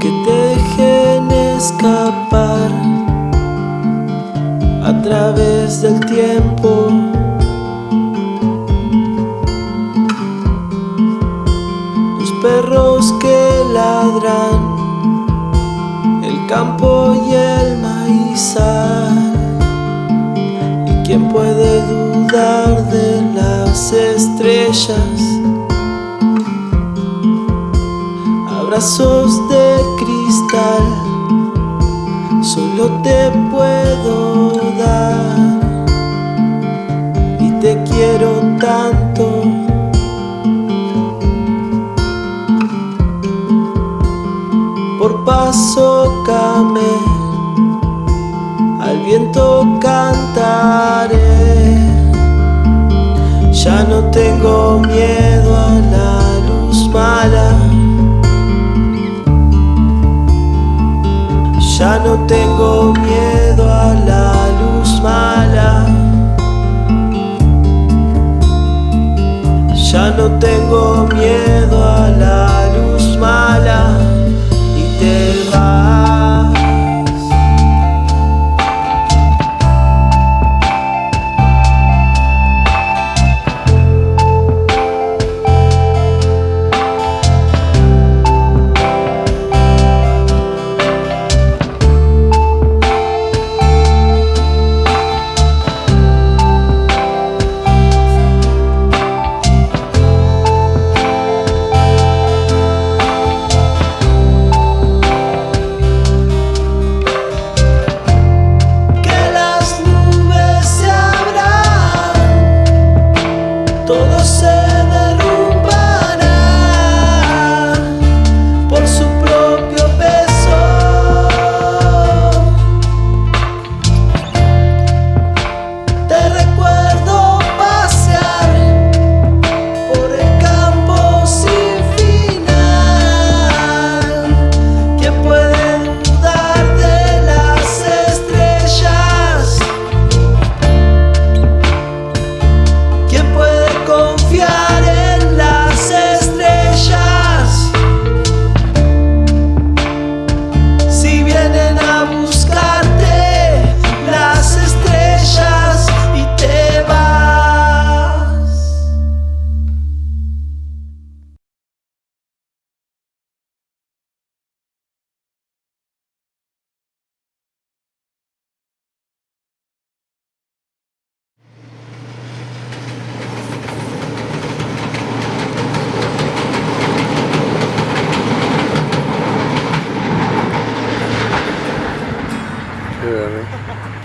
que te dejen escapar a través del tiempo. Los perros que ladran, el campo y el maizal. ¿Y quién puede dudar de las estrellas? Abrazos de cristal, solo te puedo dar. Y te quiero tanto. Por paso camé, al viento cantaré. Ya no tengo miedo a la Ya no tengo miedo a la luz mala. Ya no tengo miedo a